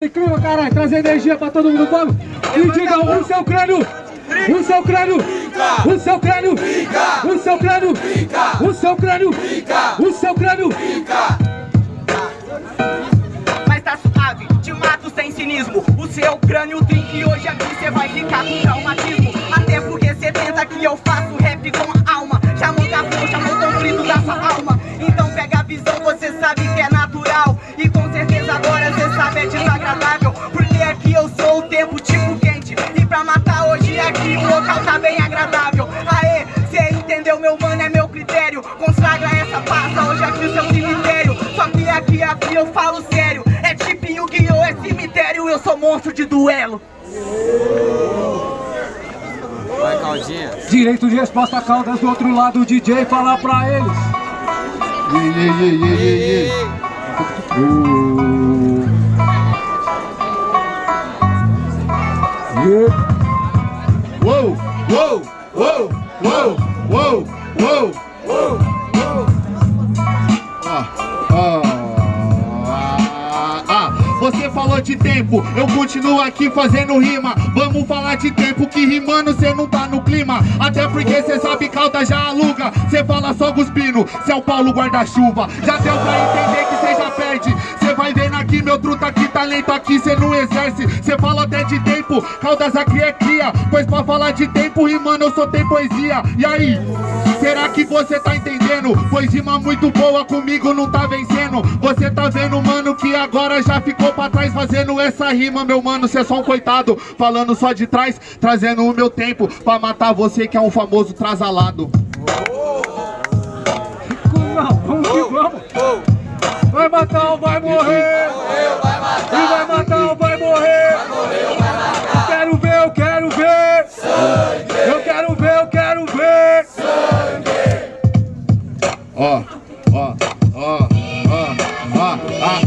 Incrível, caralho, trazer energia pra todo mundo, vamos! E diga o seu crânio! O seu crânio! O seu crânio! O seu crânio! O seu crânio! O seu crânio! Mas tá suave, te mato sem cinismo O seu crânio trinque hoje aqui cê vai ficar com traumatismo Até porque cê tenta que eu faço rap com a alma Chamou café, chamou conflito da sua alma Então pega a visão, você sabe que é natural E com certeza agora cê sabe é desagradável Porque aqui eu sou o tempo tipo quente E pra matar hoje aqui o local tá bem agradável Aê, cê entendeu meu mano, é meu critério Consagra essa pasta hoje aqui o seu cemitério Só que aqui, aqui eu falo sério É tipo Yu-Gi-Oh! é cemitério Eu sou monstro de duelo Vai, Caldinha. Direito de resposta, Caldas do outro lado, o DJ falar pra eles. Ye, ye, ye, ye, ye, ye. Uh. Ah, ah, ah, ah. Você falou de tempo, eu continuo aqui fazendo rima Vamos falar de tempo que rimando cê não tá no clima Até porque cê sabe calda já aluga Cê fala só cuspindo, cê é o Paulo guarda-chuva Já deu pra entender que Vendo aqui meu truta aqui, talento aqui cê não exerce. Cê fala até de tempo, caldas aqui é cria. Pois pra falar de tempo rimando eu só tenho poesia. E aí, será que você tá entendendo? Pois rima muito boa comigo não tá vencendo. Você tá vendo mano que agora já ficou pra trás Fazendo essa rima meu mano, cê é só um coitado. Falando só de trás, trazendo o meu tempo Pra matar você que é um famoso trasalado. Não, vamos que vamos. Vai matar ou vai morrer? E vai matar ou vai morrer? Quero ver, eu quero ver. Eu quero ver, eu quero ver. Ó, ó, ó, ó, ó, ah,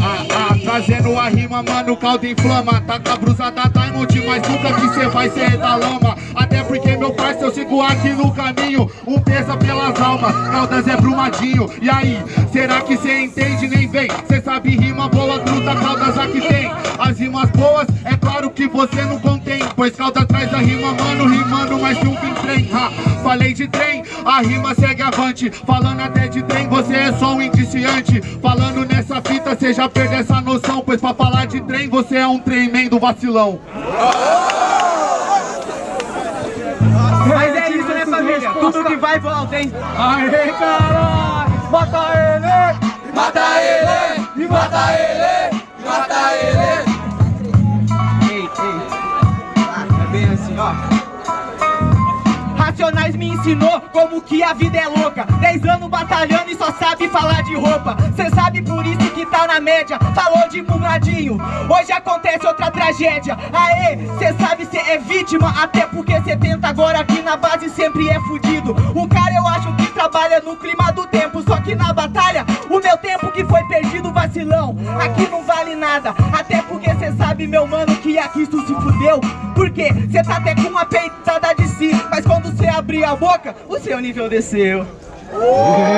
ah, ah, trazendo a rima, mano, caldo inflama Taca a brusa da Diamond, mas nunca que cê vai ser da lama Até meu parceiro, eu sigo aqui no caminho Um pesa pelas almas, caldas é brumadinho. E aí, será que cê entende? Nem vem. Cê sabe rima boa, truta, caldas aqui tem. As rimas boas, é claro que você não contém Pois calda traz a rima, mano, rimando mais que um trem ha, Falei de trem, a rima segue avante. Falando até de trem, você é só um indiciante. Falando nessa fita, cê já perdeu essa noção Pois pra falar de trem, você é um tremendo vacilão tudo que vai volta hein Aê, caralho. Mata ele. Mata ele! E mata ele. Mata ele! Ei, ei. É bem assim, ó. Racionais me ensinou como que a vida é louca Dez anos batalhando e só sabe falar de roupa Cê sabe por isso que tá na média Falou de bumbradinho Hoje acontece outra tragédia. Aê, cê sabe cê é vítima Até porque cê tenta agora aqui na base sempre é fudido. O cara eu acho que trabalha no clima do tempo Só que na batalha, o meu tempo que foi perdido vacilão. Aqui não vale nada Até porque cê sabe meu mano que aqui tu se fudeu. Porque cê tá até com uma peitada de si Mas quando cê abrir a boca, o seu nível desceu